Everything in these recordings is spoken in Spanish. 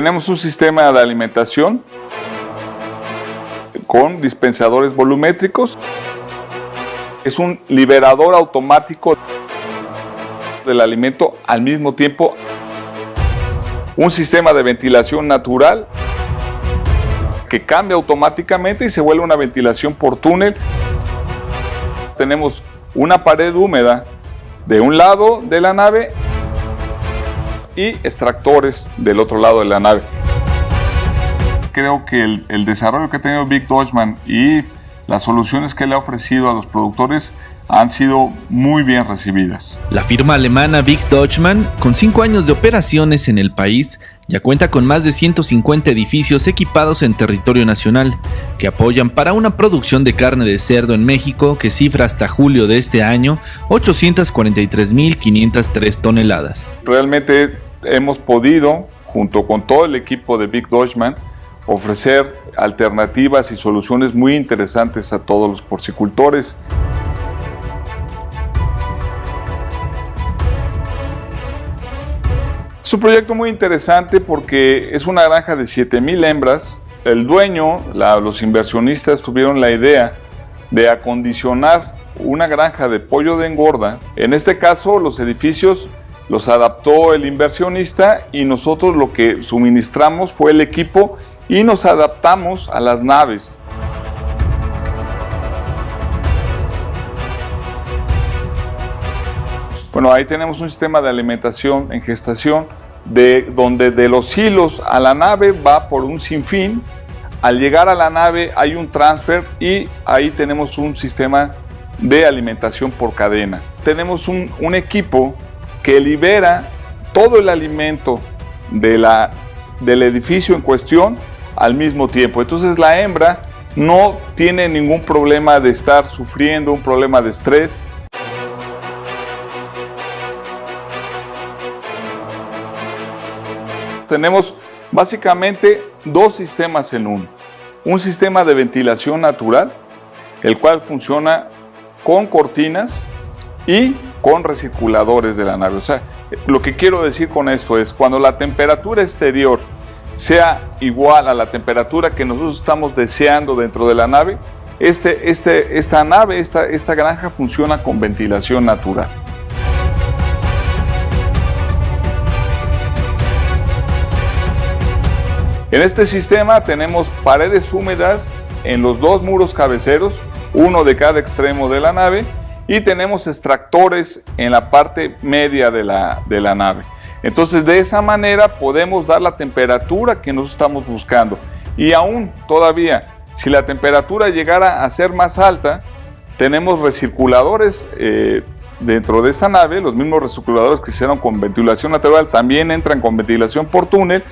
Tenemos un sistema de alimentación con dispensadores volumétricos. Es un liberador automático del alimento al mismo tiempo. Un sistema de ventilación natural que cambia automáticamente y se vuelve una ventilación por túnel. Tenemos una pared húmeda de un lado de la nave y extractores del otro lado de la nave. Creo que el, desarrollo que ha tenido Big Dodgeman y las soluciones que le ha ofrecido a los productores han sido muy bien recibidas. La firma alemana Big Dutchman, con cinco años de operaciones en el país, ya cuenta con más de 150 edificios equipados en territorio nacional, que apoyan para una producción de carne de cerdo en México que cifra hasta julio de este año 843.503 toneladas. Realmente hemos podido, junto con todo el equipo de Big Dutchman, ofrecer alternativas y soluciones muy interesantes a todos los porcicultores. Es un proyecto muy interesante porque es una granja de 7000 hembras. El dueño, los inversionistas tuvieron la idea de acondicionar una granja de pollo de engorda. En este caso, los edificios los adaptó el inversionista y nosotros lo que suministramos fue el equipo y nos adaptamos a las naves. Bueno, ahí tenemos un sistema de alimentación en gestación de donde de los hilos a la nave va por un sinfín. Al llegar a la nave hay un transfer y ahí tenemos un sistema de alimentación por cadena. Tenemos un, un equipo que libera todo el alimento de la, del edificio en cuestión al mismo tiempo. Entonces la hembra no tiene ningún problema de estar sufriendo un problema de estrés, tenemos básicamente dos sistemas en uno. Un sistema de ventilación natural, el cual funciona con cortinas y con recirculadores de la nave. O sea, lo que quiero decir con esto es, cuando la temperatura exterior sea igual a la temperatura que nosotros estamos deseando dentro de la nave, este, este, esta nave, esta, esta granja funciona con ventilación natural. En este sistema tenemos paredes húmedas en los dos muros cabeceros, uno de cada extremo de la nave, y tenemos extractores en la parte media de la, de la nave. Entonces de esa manera podemos dar la temperatura que nos estamos buscando. Y aún todavía, si la temperatura llegara a ser más alta, tenemos recirculadores eh, dentro de esta nave, los mismos recirculadores que hicieron con ventilación natural también entran con ventilación por túnel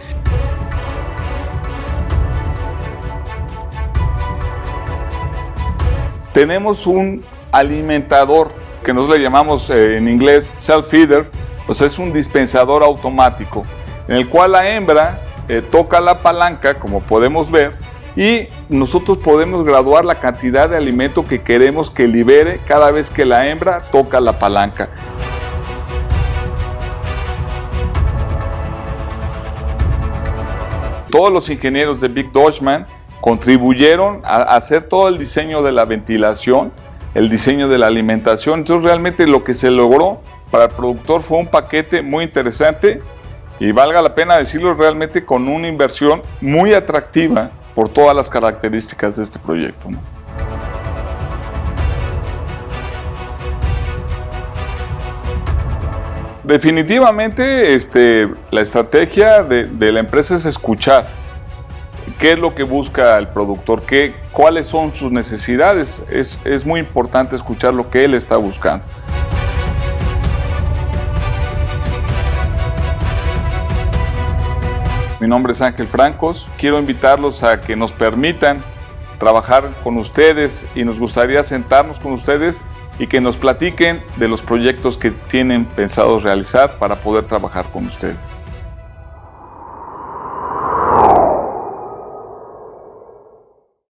tenemos un alimentador que nosotros le llamamos eh, en inglés self-feeder, pues es un dispensador automático en el cual la hembra eh, toca la palanca, como podemos ver, y nosotros podemos graduar la cantidad de alimento que queremos que libere cada vez que la hembra toca la palanca. Todos los ingenieros de Big Dutchman contribuyeron a hacer todo el diseño de la ventilación, el diseño de la alimentación. Entonces realmente lo que se logró para el productor fue un paquete muy interesante y valga la pena decirlo realmente con una inversión muy atractiva por todas las características de este proyecto. Definitivamente este, la estrategia de, de la empresa es escuchar, qué es lo que busca el productor, ¿Qué, cuáles son sus necesidades. Es, es muy importante escuchar lo que él está buscando. Mi nombre es Ángel Francos. Quiero invitarlos a que nos permitan trabajar con ustedes y nos gustaría sentarnos con ustedes y que nos platiquen de los proyectos que tienen pensados realizar para poder trabajar con ustedes.